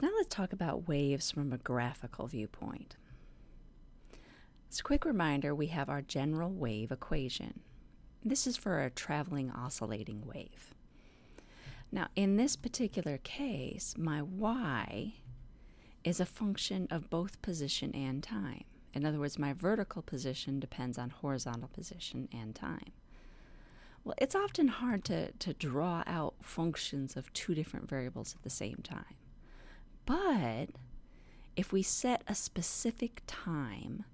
Now let's talk about waves from a graphical viewpoint. As a quick reminder, we have our general wave equation. This is for a traveling oscillating wave. Now, in this particular case, my y is a function of both position and time. In other words, my vertical position depends on horizontal position and time. Well, it's often hard to, to draw out functions of two different variables at the same time. But if we set a specific time,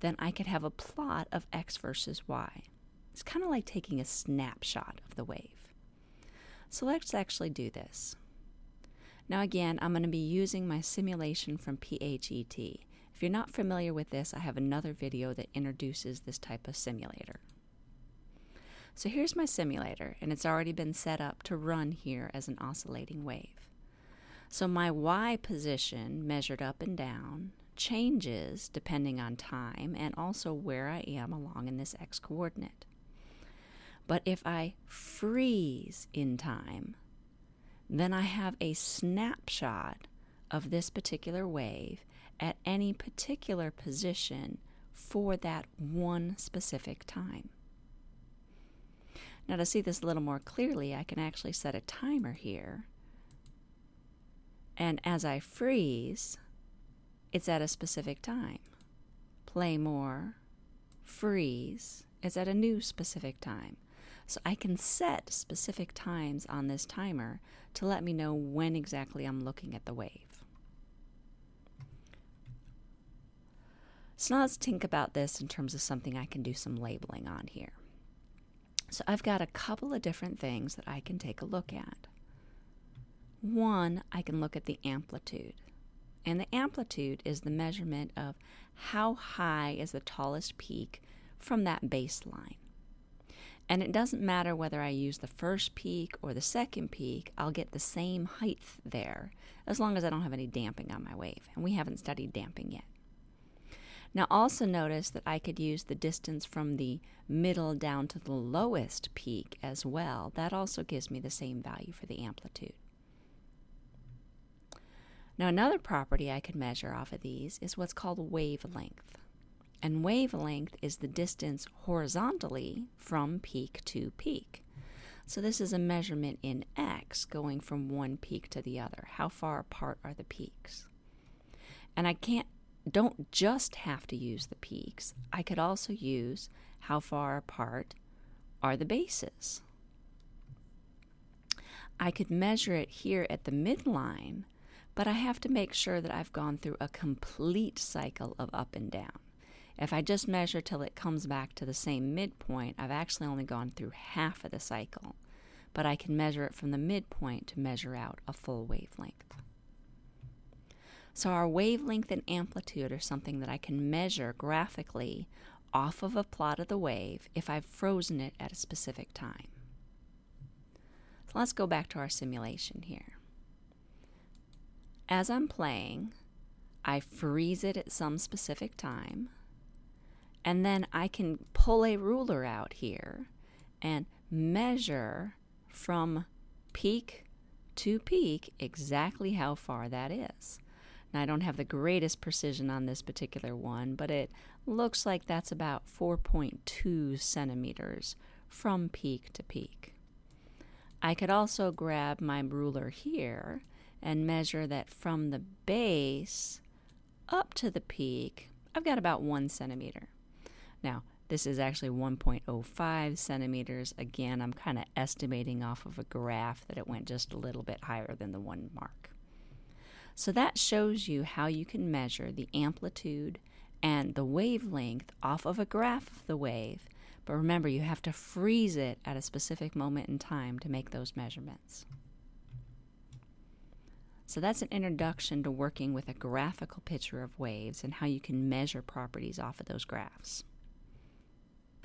then I could have a plot of x versus y. It's kind of like taking a snapshot of the wave. So let's actually do this. Now again, I'm going to be using my simulation from PHET. If you're not familiar with this, I have another video that introduces this type of simulator. So here's my simulator, and it's already been set up to run here as an oscillating wave. So my y position measured up and down changes depending on time and also where I am along in this x coordinate. But if I freeze in time, then I have a snapshot of this particular wave at any particular position for that one specific time. Now to see this a little more clearly, I can actually set a timer here and as I freeze, it's at a specific time. Play more, freeze, it's at a new specific time. So I can set specific times on this timer to let me know when exactly I'm looking at the wave. So now let's think about this in terms of something I can do some labeling on here. So I've got a couple of different things that I can take a look at. One, I can look at the amplitude. And the amplitude is the measurement of how high is the tallest peak from that baseline. And it doesn't matter whether I use the first peak or the second peak, I'll get the same height there as long as I don't have any damping on my wave. And we haven't studied damping yet. Now also notice that I could use the distance from the middle down to the lowest peak as well. That also gives me the same value for the amplitude. Now another property I could measure off of these is what's called wavelength. And wavelength is the distance horizontally from peak to peak. So this is a measurement in x going from one peak to the other. How far apart are the peaks? And I can't don't just have to use the peaks. I could also use how far apart are the bases. I could measure it here at the midline but I have to make sure that I've gone through a complete cycle of up and down. If I just measure till it comes back to the same midpoint, I've actually only gone through half of the cycle, but I can measure it from the midpoint to measure out a full wavelength. So our wavelength and amplitude are something that I can measure graphically off of a plot of the wave if I've frozen it at a specific time. So let's go back to our simulation here. As I'm playing, I freeze it at some specific time, and then I can pull a ruler out here and measure from peak to peak exactly how far that is. Now, I don't have the greatest precision on this particular one, but it looks like that's about 4.2 centimeters from peak to peak. I could also grab my ruler here and measure that from the base up to the peak, I've got about one centimeter. Now, this is actually 1.05 centimeters. Again, I'm kind of estimating off of a graph that it went just a little bit higher than the one mark. So that shows you how you can measure the amplitude and the wavelength off of a graph of the wave. But remember, you have to freeze it at a specific moment in time to make those measurements. So that's an introduction to working with a graphical picture of waves and how you can measure properties off of those graphs.